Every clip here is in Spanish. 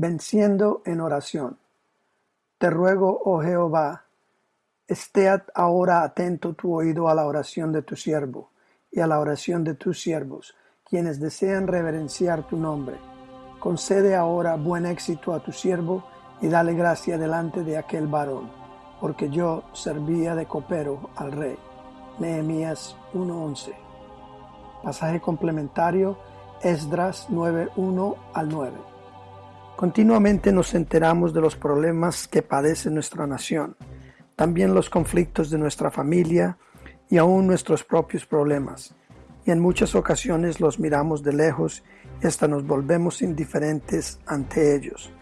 Venciendo en oración. Te ruego, oh Jehová, esté ahora atento tu oído a la oración de tu siervo y a la oración de tus siervos, quienes desean reverenciar tu nombre. Concede ahora buen éxito a tu siervo y dale gracia delante de aquel varón, porque yo servía de copero al rey. Nehemías 1:11. Pasaje complementario Esdras 9:1 al 9. Continuamente nos enteramos de los problemas que padece nuestra nación, también los conflictos de nuestra familia y aún nuestros propios problemas, y en muchas ocasiones los miramos de lejos y hasta nos volvemos indiferentes ante ellos.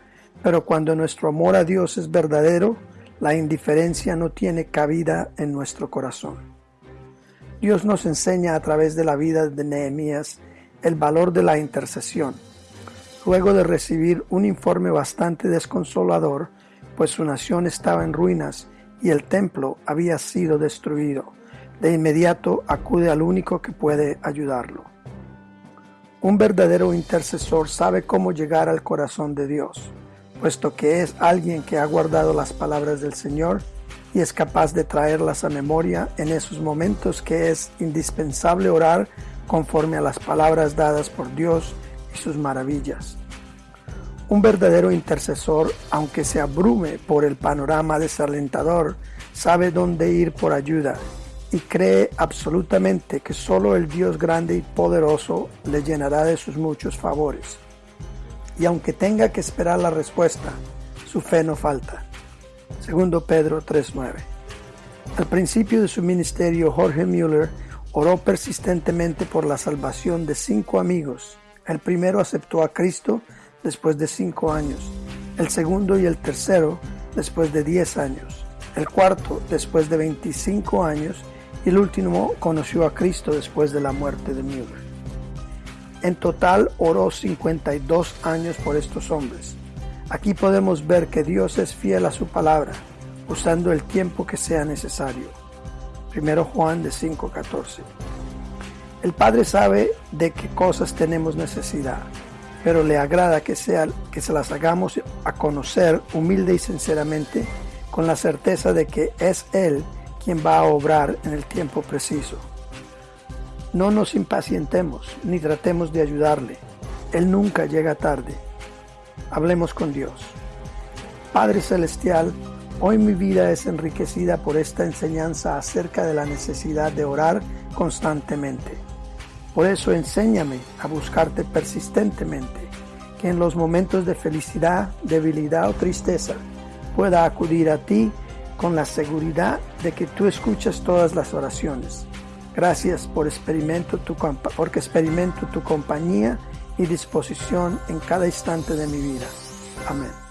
Pero cuando nuestro amor a Dios es verdadero, la indiferencia no tiene cabida en nuestro corazón. Dios nos enseña a través de la vida de Nehemías el valor de la intercesión. Luego de recibir un informe bastante desconsolador, pues su nación estaba en ruinas y el templo había sido destruido, de inmediato acude al único que puede ayudarlo. Un verdadero intercesor sabe cómo llegar al corazón de Dios, puesto que es alguien que ha guardado las palabras del Señor y es capaz de traerlas a memoria en esos momentos que es indispensable orar conforme a las palabras dadas por Dios sus maravillas. Un verdadero intercesor, aunque se abrume por el panorama desalentador, sabe dónde ir por ayuda y cree absolutamente que solo el Dios grande y poderoso le llenará de sus muchos favores. Y aunque tenga que esperar la respuesta, su fe no falta. Segundo Pedro 3.9. Al principio de su ministerio, Jorge Müller oró persistentemente por la salvación de cinco amigos. El primero aceptó a Cristo después de cinco años, el segundo y el tercero después de diez años, el cuarto después de 25 años y el último conoció a Cristo después de la muerte de Müller. En total oró 52 años por estos hombres. Aquí podemos ver que Dios es fiel a su palabra, usando el tiempo que sea necesario. Primero Juan de 5:14. El Padre sabe de qué cosas tenemos necesidad, pero le agrada que, sea, que se las hagamos a conocer humilde y sinceramente, con la certeza de que es Él quien va a obrar en el tiempo preciso. No nos impacientemos ni tratemos de ayudarle. Él nunca llega tarde Hablemos con Dios. Padre Celestial, hoy mi vida es enriquecida por esta enseñanza acerca de la necesidad de orar constantemente. Por eso enséñame a buscarte persistentemente, que en los momentos de felicidad, debilidad o tristeza pueda acudir a ti con la seguridad de que tú escuchas todas las oraciones. Gracias por experimento tu, porque experimento tu compañía y disposición en cada instante de mi vida. Amén.